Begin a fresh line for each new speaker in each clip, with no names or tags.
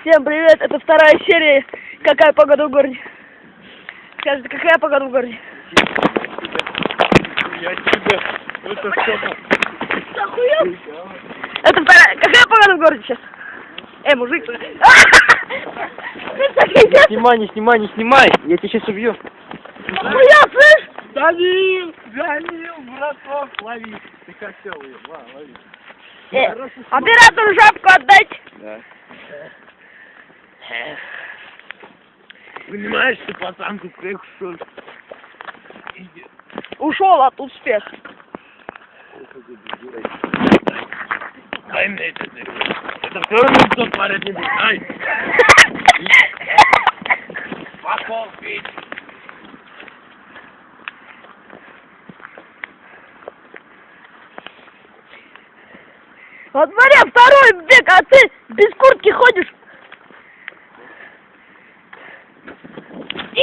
Всем привет, это вторая серия «Какая погода в городе?» Скажите, какая погода в городе?
Я тебя... Это что?
Это вторая... Какая погода в городе сейчас? Эй, мужик!
Снимай, не снимай, не снимай! Я тебя сейчас убью.
Охуел, слышь?
Данил! Данил, браток, лови! Ты хотел ее, лови.
Э, оператору жабку отдать!
Понимаешь, ты пацан тут как что?
Ушел от успеха.
Дай мне это. Это все равно кто творит не будет, дай! Пошел пить!
Вот смотри, второй бег, а ты без куртки ходишь.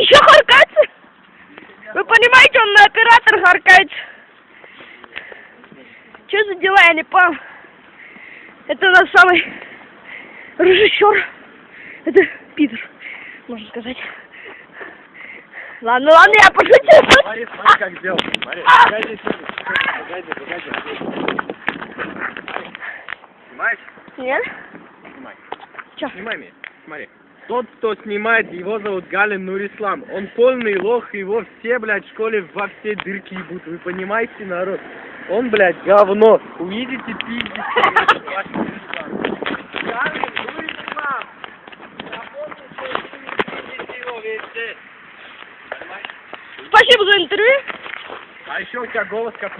Еще харкаться? Вы понимаете, он на оператор харкается. Что за дела, я не понял. Это наш самый режиссер. Это Питер, можно сказать. Ладно, ладно, я пошутил.
Смотри, смотри, как сделал. Смотри, погоди, погоди, погоди. Снимаешь?
Нет?
Снимай.
Чё?
Снимай меня. Смотри. Тот, кто снимает, его зовут Галин Нурислам. Он полный лох, его все, блядь, в школе во все дырки ебут. Вы понимаете, народ? Он, блядь, говно. Увидите, пиздите. Галин Нурислам. Понимаешь?
Спасибо за интервью.
А еще у тебя голос как